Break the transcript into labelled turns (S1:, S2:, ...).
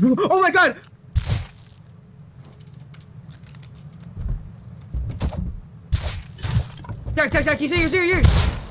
S1: Oh my god! Jack, Jack, Jack, he's here, he's here, he's here!